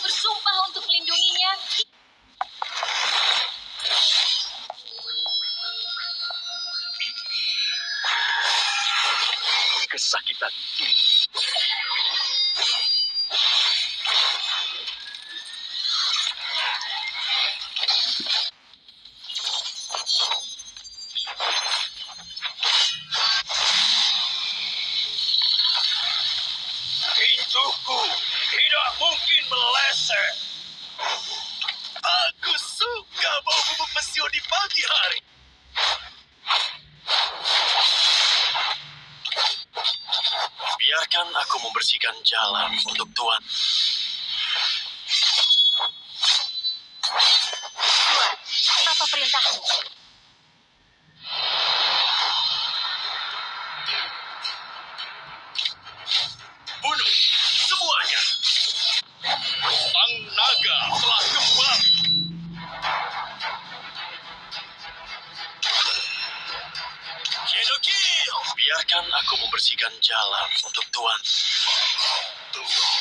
bersumpah untuk melindunginya. Kesakitan Pintuku tidak mungkin meleset. Aku suka bau bubuk mesio di pagi hari. Biarkan aku membersihkan jalan untuk Tuan. Tuan, apa perintahmu? Biarkan aku membersihkan jalan untuk Tuan. Telah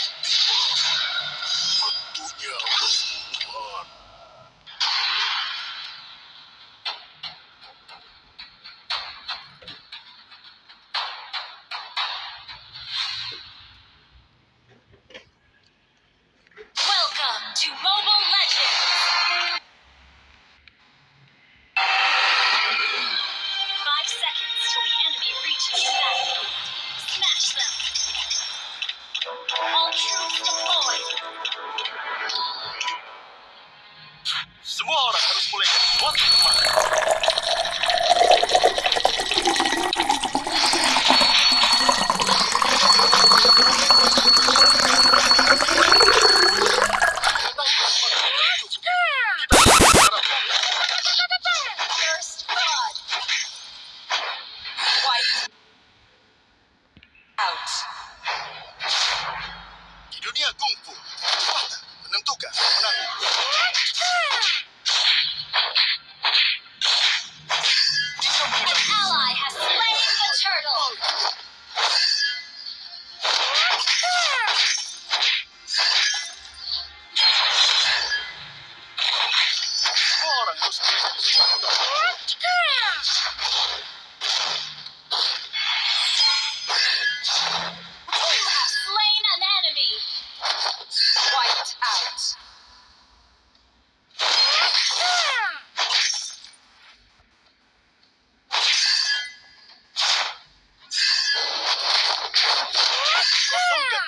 semua orang colegas. mulai dari menentukan pemenang.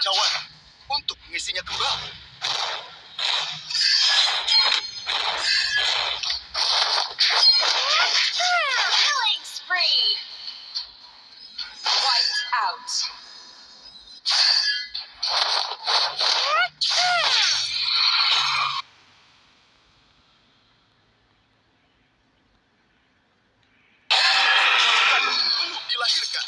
Cawan untuk mengisinya kembali. Killing spree! Wiped out. Belum dilahirkan.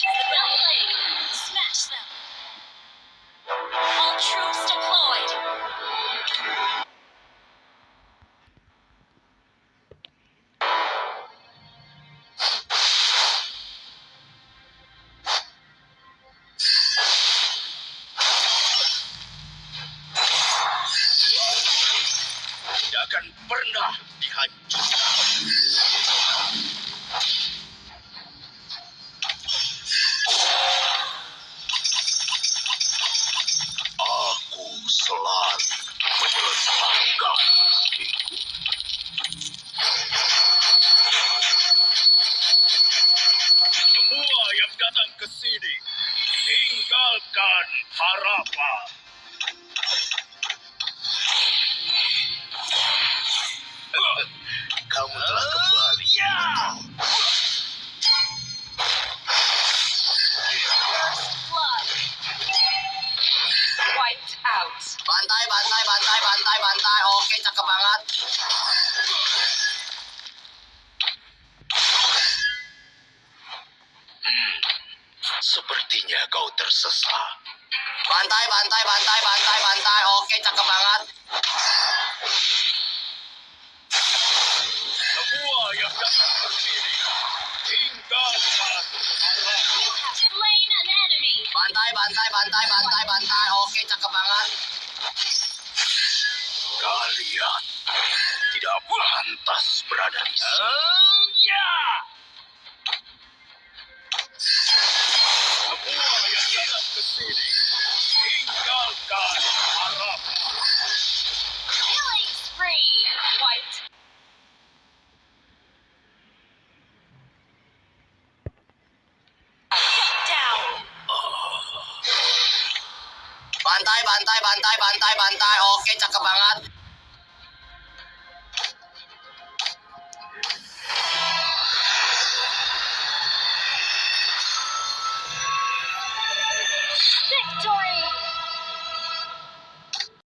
She's. Smash them. All troops deployed. Pernah dihancurkan. Datang ke sini, tinggalkan harapan. Sepertinya kau tersesat. Bantai, bantai, bantai, bantai, bantai. Oke, cakep banget. Semua yang datang an enemy. Bantai, bantai, bantai, bantai, bantai. Oke, cakep banget. Kalian tidak pantas berada di sini. ya. Semua Bantai, bantai, bantai, bantai, bantai. Oke, cakep banget.